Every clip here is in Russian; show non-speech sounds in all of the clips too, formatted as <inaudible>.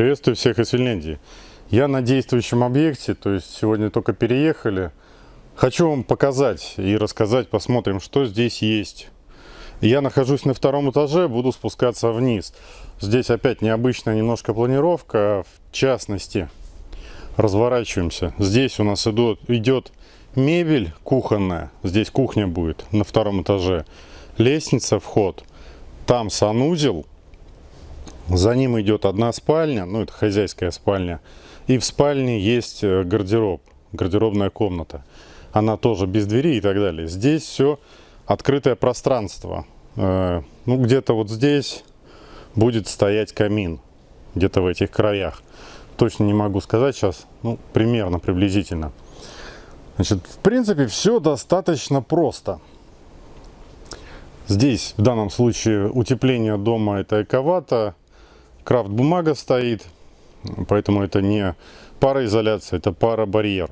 Приветствую всех из Финляндии. Я на действующем объекте, то есть сегодня только переехали. Хочу вам показать и рассказать, посмотрим, что здесь есть. Я нахожусь на втором этаже, буду спускаться вниз. Здесь опять необычная немножко планировка, в частности, разворачиваемся. Здесь у нас идет, идет мебель кухонная, здесь кухня будет на втором этаже. Лестница, вход, там санузел, за ним идет одна спальня, ну это хозяйская спальня. И в спальне есть э, гардероб, гардеробная комната. Она тоже без двери и так далее. Здесь все открытое пространство. Э, ну где-то вот здесь будет стоять камин. Где-то в этих краях. Точно не могу сказать сейчас, ну примерно, приблизительно. Значит, в принципе, все достаточно просто. Здесь, в данном случае, утепление дома это эковато, крафт бумага стоит, поэтому это не пароизоляция, это паробарьер.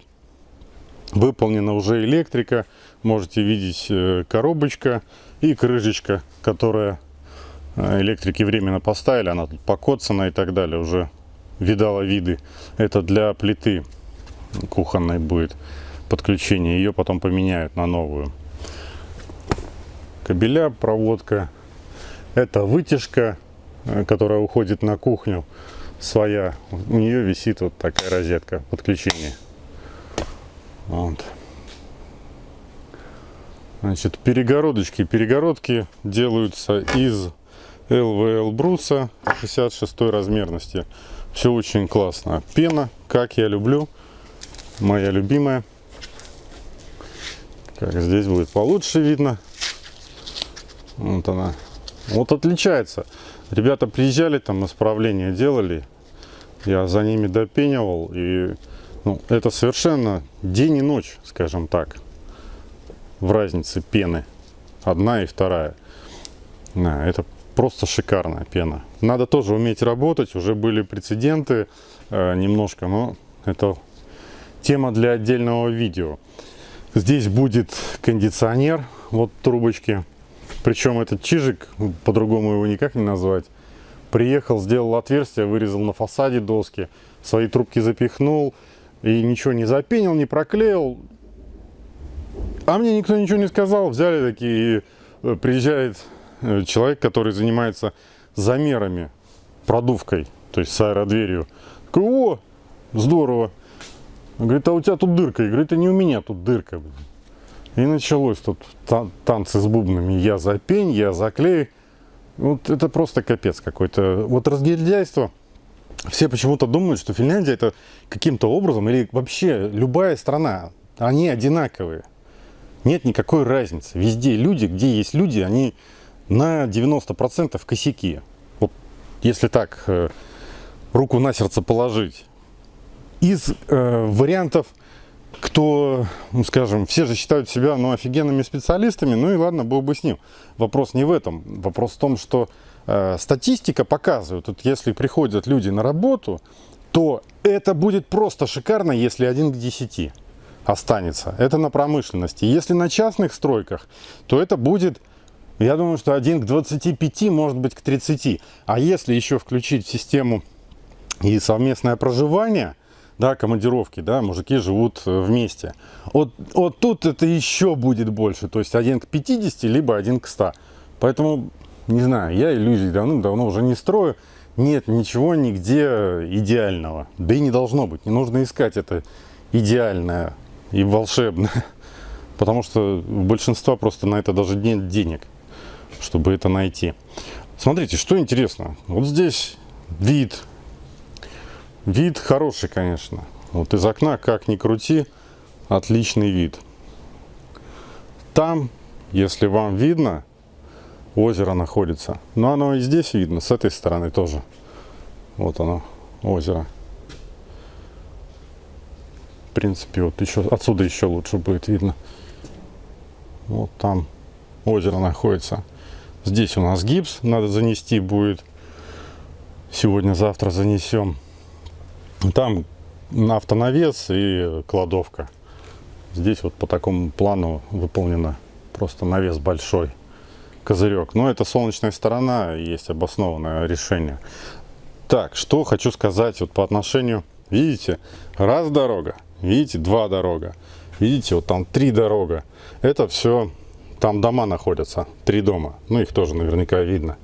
Выполнена уже электрика, можете видеть э, коробочка и крышечка, которая э, электрики временно поставили, она тут покоцана и так далее, уже видала виды. Это для плиты кухонной будет подключение, ее потом поменяют на новую. Кабеля, проводка, это вытяжка которая уходит на кухню, своя. У нее висит вот такая розетка подключения. Вот. Значит, перегородочки. Перегородки делаются из ЛВЛ бруса 66 размерности. Все очень классно. Пена, как я люблю. Моя любимая. Как здесь будет получше видно. Вот она. Вот отличается. Ребята приезжали, там исправления делали, я за ними допенивал, и ну, это совершенно день и ночь, скажем так, в разнице пены, одна и вторая. Да, это просто шикарная пена. Надо тоже уметь работать, уже были прецеденты э, немножко, но это тема для отдельного видео. Здесь будет кондиционер, вот трубочки причем этот чижик, по-другому его никак не назвать, приехал, сделал отверстие, вырезал на фасаде доски, свои трубки запихнул и ничего не запенил, не проклеил. А мне никто ничего не сказал. Взяли такие, э, приезжает э, человек, который занимается замерами, продувкой, то есть с аэродверью. Такой, о, здорово. Говорит, а у тебя тут дырка. Говорит, а не у меня тут дырка. И началось тут танцы с бубнами. Я за пень, я за клей. Вот это просто капец какой-то. Вот разгильдяйство. Все почему-то думают, что Финляндия это каким-то образом, или вообще любая страна, они одинаковые. Нет никакой разницы. Везде люди, где есть люди, они на 90% косяки. Вот если так э, руку на сердце положить. Из э, вариантов кто, ну, скажем, все же считают себя ну, офигенными специалистами, ну и ладно, был бы с ним. Вопрос не в этом. Вопрос в том, что э, статистика показывает, вот если приходят люди на работу, то это будет просто шикарно, если один к 10 останется. Это на промышленности. Если на частных стройках, то это будет, я думаю, что один к 25, может быть, к 30. А если еще включить в систему и совместное проживание – да, командировки, да, мужики живут э, вместе. Вот, вот тут это еще будет больше, то есть один к 50, либо один к 100. Поэтому, не знаю, я иллюзий давно-давно уже не строю. Нет ничего нигде идеального. Да и не должно быть. Не нужно искать это идеальное и волшебное. <laughs> Потому что у большинства просто на это даже нет денег, чтобы это найти. Смотрите, что интересно. Вот здесь вид Вид хороший, конечно. Вот из окна, как ни крути, отличный вид. Там, если вам видно, озеро находится. Но оно и здесь видно, с этой стороны тоже. Вот оно, озеро. В принципе, вот еще отсюда еще лучше будет видно. Вот там озеро находится. Здесь у нас гипс надо занести будет. Сегодня-завтра занесем. Там автонавес и кладовка. Здесь вот по такому плану выполнено просто навес большой, козырек. Но это солнечная сторона, есть обоснованное решение. Так, что хочу сказать вот по отношению, видите, раз дорога, видите, два дорога, видите, вот там три дорога. Это все, там дома находятся, три дома, ну их тоже наверняка видно.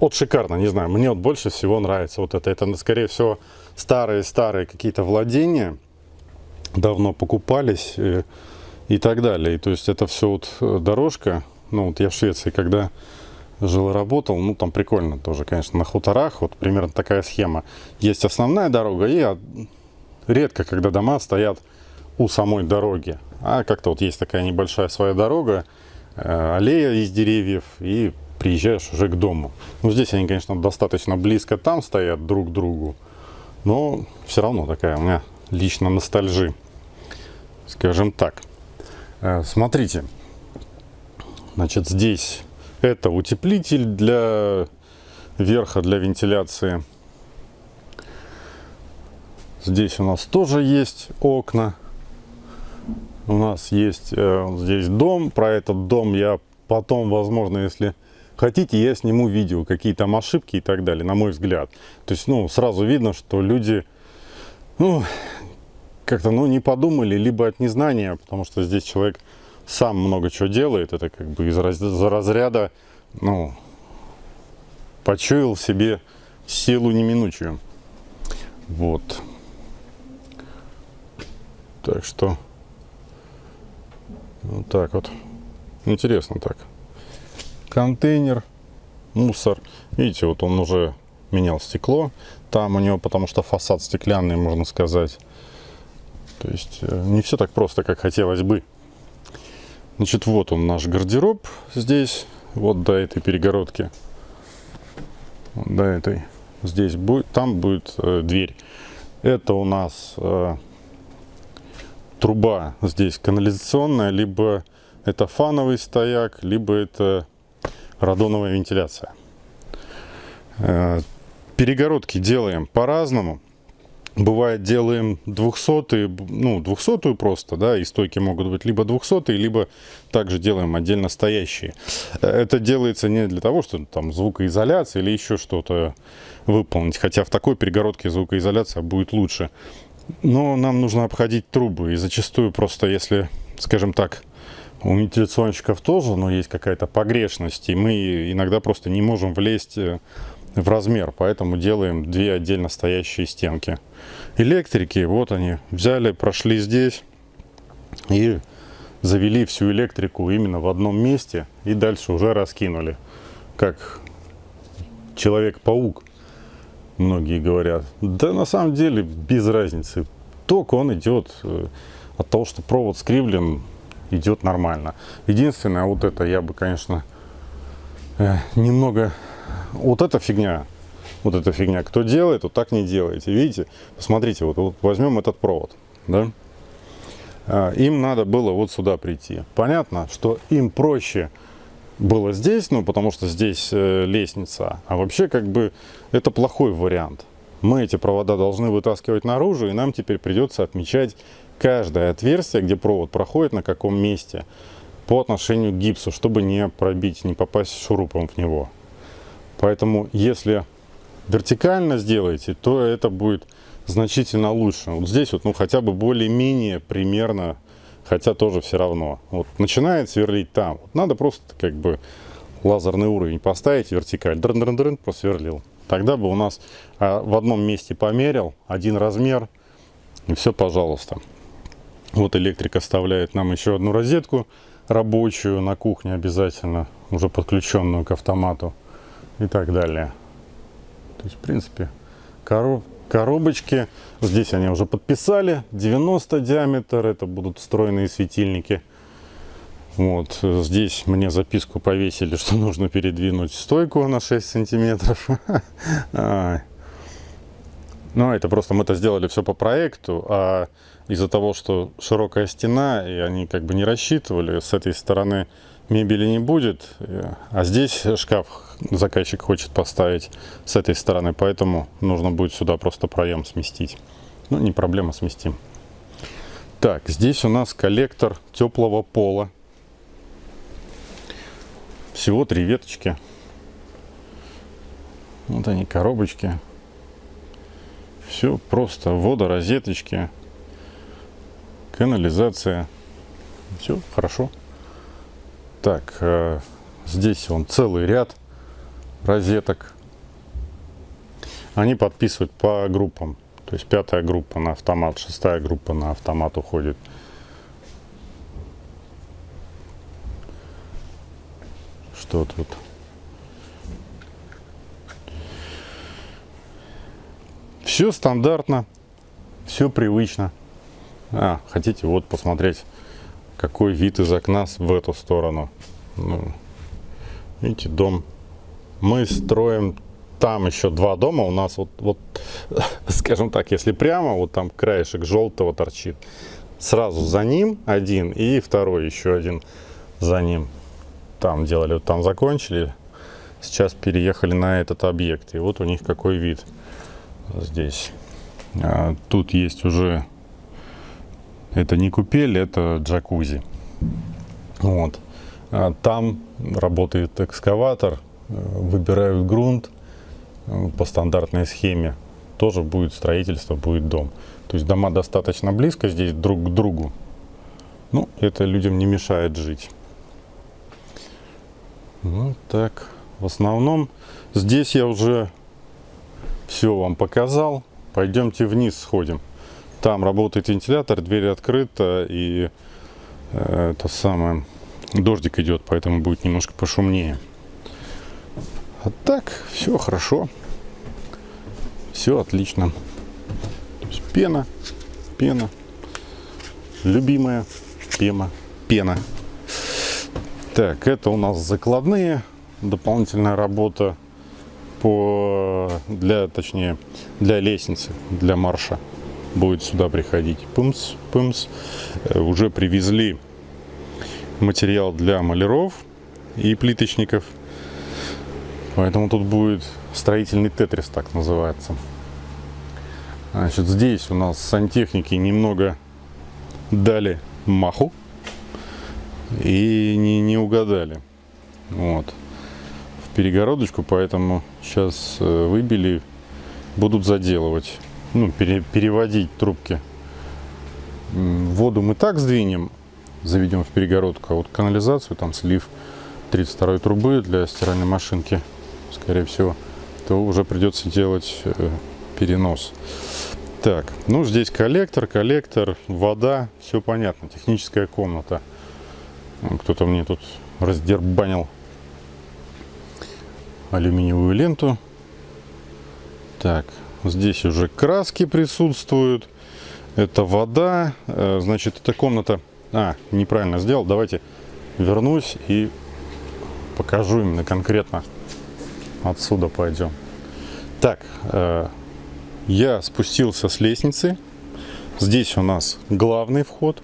Вот шикарно, не знаю, мне вот больше всего нравится вот это. Это, скорее всего, старые-старые какие-то владения, давно покупались и, и так далее. И, то есть это все вот э, дорожка, ну вот я в Швеции, когда жил и работал, ну там прикольно тоже, конечно, на хуторах, вот примерно такая схема. Есть основная дорога и редко, когда дома стоят у самой дороги, а как-то вот есть такая небольшая своя дорога, э, аллея из деревьев и приезжаешь уже к дому. Ну здесь они, конечно, достаточно близко там стоят друг к другу, но все равно такая у меня лично ностальжи, скажем так. Э, смотрите, значит здесь это утеплитель для верха, для вентиляции. Здесь у нас тоже есть окна. У нас есть э, здесь дом. Про этот дом я потом, возможно, если хотите, я сниму видео, какие там ошибки и так далее, на мой взгляд. То есть, ну, сразу видно, что люди, ну, как-то, ну, не подумали, либо от незнания, потому что здесь человек сам много чего делает, это как бы из разряда, ну, почуял в себе силу неминучую. Вот. Так что, вот так вот. Интересно так. Контейнер, мусор. Видите, вот он уже менял стекло. Там у него, потому что фасад стеклянный, можно сказать. То есть э, не все так просто, как хотелось бы. Значит, вот он наш гардероб здесь, вот до этой перегородки, вот до этой. Здесь будет, там будет э, дверь. Это у нас э, труба здесь канализационная, либо это фановый стояк, либо это радоновая вентиляция. Э, перегородки делаем по-разному. Бывает делаем 200 ну 200 просто да и стойки могут быть либо 200 либо также делаем отдельно стоящие. Это делается не для того что там звукоизоляция или еще что-то выполнить хотя в такой перегородке звукоизоляция будет лучше. Но нам нужно обходить трубы и зачастую просто если скажем так у вентиляционщиков тоже но есть какая-то погрешность и мы иногда просто не можем влезть в размер, поэтому делаем две отдельно стоящие стенки. Электрики, вот они, взяли, прошли здесь и завели всю электрику именно в одном месте и дальше уже раскинули, как Человек-паук, многие говорят. Да на самом деле без разницы, ток он идет э, от того, что провод скривлен, идет нормально. Единственное, вот это я бы, конечно, э, немного вот эта фигня, вот эта фигня, кто делает, вот так не делайте. Видите, посмотрите, вот, вот возьмем этот провод, да? А, им надо было вот сюда прийти. Понятно, что им проще было здесь, ну, потому что здесь э, лестница, а вообще, как бы, это плохой вариант. Мы эти провода должны вытаскивать наружу, и нам теперь придется отмечать каждое отверстие, где провод проходит, на каком месте, по отношению к гипсу, чтобы не пробить, не попасть шурупом в него. Поэтому, если вертикально сделаете, то это будет значительно лучше. Вот здесь вот, ну, хотя бы более-менее примерно, хотя тоже все равно. Вот начинает сверлить там. Вот надо просто как бы лазерный уровень поставить, вертикаль, дрын -дрын -дрын, просверлил. Тогда бы у нас а, в одном месте померил, один размер, и все, пожалуйста. Вот электрик оставляет нам еще одну розетку рабочую на кухне обязательно, уже подключенную к автомату и так далее. То есть, в принципе, короб, коробочки, здесь они уже подписали, 90 диаметр, это будут встроенные светильники. Вот, здесь мне записку повесили, <laughs> что нужно передвинуть стойку на 6 сантиметров. <laughs> Ну, это просто мы это сделали все по проекту, а из-за того, что широкая стена, и они как бы не рассчитывали, с этой стороны мебели не будет, а здесь шкаф заказчик хочет поставить с этой стороны, поэтому нужно будет сюда просто проем сместить. Ну, не проблема, сместим. Так, здесь у нас коллектор теплого пола. Всего три веточки. Вот они, коробочки. Все просто. Вода, розеточки, канализация. Все хорошо. Так, э, здесь он целый ряд розеток. Они подписывают по группам. То есть пятая группа на автомат, шестая группа на автомат уходит. Что тут? Все стандартно, все привычно. А, хотите вот посмотреть, какой вид из окна в эту сторону. Ну, видите, дом. Мы строим там еще два дома. У нас вот, вот, <laughs> скажем так, если прямо, вот там краешек желтого торчит. Сразу за ним один и второй еще один за ним. Там делали, вот там закончили. Сейчас переехали на этот объект. И вот у них какой вид здесь. А, тут есть уже, это не купель, это джакузи. Вот. А там работает экскаватор, э, выбирают грунт э, по стандартной схеме. Тоже будет строительство, будет дом. То есть дома достаточно близко здесь друг к другу. Ну, это людям не мешает жить. Вот так. В основном здесь я уже все вам показал. Пойдемте вниз сходим. Там работает вентилятор, дверь открыта и э, то самое дождик идет, поэтому будет немножко пошумнее. А так все хорошо, все отлично. пена, пена, любимая пена, пена. Так, это у нас закладные, дополнительная работа по для точнее для лестницы для марша будет сюда приходить. Пымс пымс. Э, уже привезли материал для маляров и плиточников. Поэтому тут будет строительный тетрис так называется. Значит здесь у нас сантехники немного дали маху и не, не угадали вот перегородочку, поэтому сейчас э, выбили, будут заделывать, ну, пере, переводить трубки. Воду мы так сдвинем, заведем в перегородку, а вот канализацию, там слив 32 трубы для стиральной машинки, скорее всего, то уже придется делать э, перенос. Так, ну здесь коллектор, коллектор, вода, все понятно, техническая комната. Кто-то мне тут раздербанил алюминиевую ленту. Так, здесь уже краски присутствуют. Это вода. Э, значит, эта комната... А, неправильно сделал. Давайте вернусь и покажу именно конкретно. Отсюда пойдем. Так, э, я спустился с лестницы. Здесь у нас главный вход.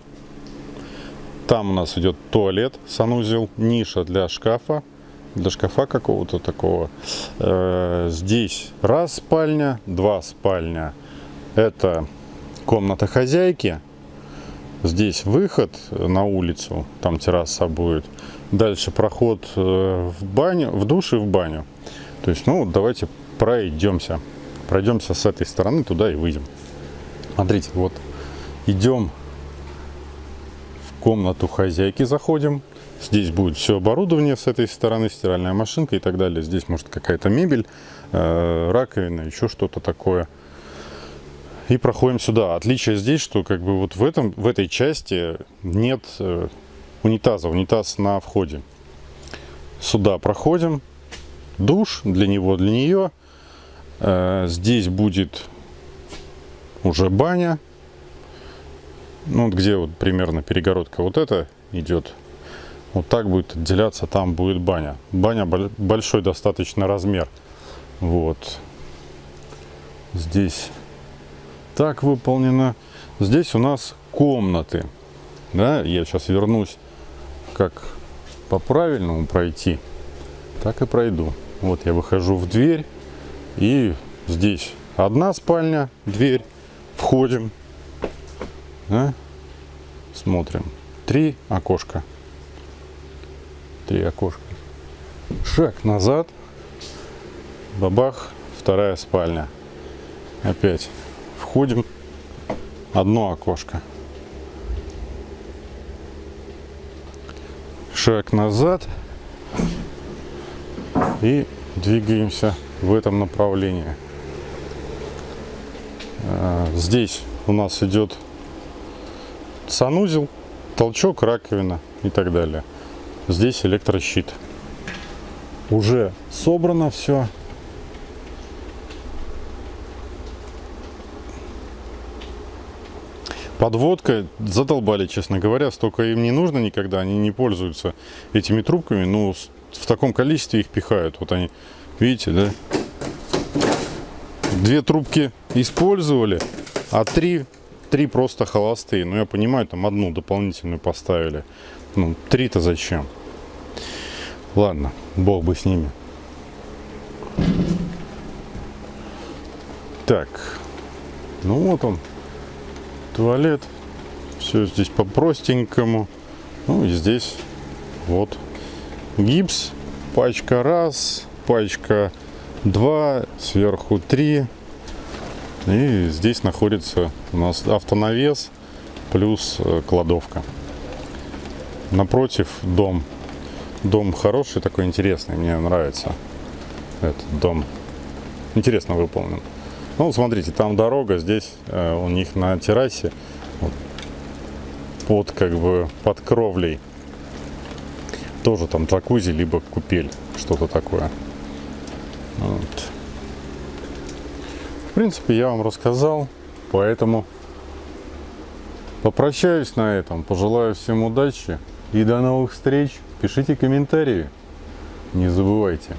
Там у нас идет туалет, санузел, ниша для шкафа для шкафа какого-то такого. Э, здесь раз спальня, два спальня. Это комната хозяйки. Здесь выход на улицу, там терраса будет. Дальше проход э, в баню, в душ и в баню. То есть, ну, давайте пройдемся. Пройдемся с этой стороны туда и выйдем. Смотрите, вот идем комнату хозяйки, заходим. Здесь будет все оборудование с этой стороны, стиральная машинка и так далее. Здесь может какая-то мебель, э, раковина, еще что-то такое. И проходим сюда. Отличие здесь, что как бы вот в, этом, в этой части нет э, унитаза. Унитаз на входе. Сюда проходим. Душ для него, для нее. Э, здесь будет уже баня. Ну, где вот примерно перегородка вот эта идет вот так будет отделяться, там будет баня. Баня большой достаточно размер. Вот. Здесь так выполнено. Здесь у нас комнаты. Да, я сейчас вернусь, как по правильному пройти, так и пройду. Вот я выхожу в дверь, и здесь одна спальня, дверь, входим, да, смотрим, три окошка три окошка. Шаг назад. Бабах. Вторая спальня. Опять входим. Одно окошко. Шаг назад. И двигаемся в этом направлении. А, Здесь у нас идет санузел, толчок, раковина и так далее. Здесь электрощит. Уже собрано все. Подводка задолбали, честно говоря, столько им не нужно никогда, они не пользуются этими трубками, но с- в таком количестве их пихают. Вот они, видите, да? Две трубки использовали, а три, три просто холостые. Ну, я понимаю, там одну дополнительную поставили. Ну, три-то зачем? Ладно, бог бы с ними. Так, ну вот он, туалет. Все здесь по-простенькому. Ну и здесь вот гипс. Пачка раз, пачка два, сверху три. И здесь находится у нас автонавес плюс э, кладовка. Напротив дом. Дом хороший, такой интересный, мне нравится этот дом. Интересно выполнен. Ну, смотрите, там дорога, здесь э, у них на террасе под как бы под кровлей тоже там джакузи либо купель, что-то такое. Вот. Принципе, я вам рассказал, поэтому попрощаюсь на этом, пожелаю всем удачи и до новых встреч. Пишите комментарии, не забывайте.